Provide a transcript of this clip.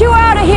you out of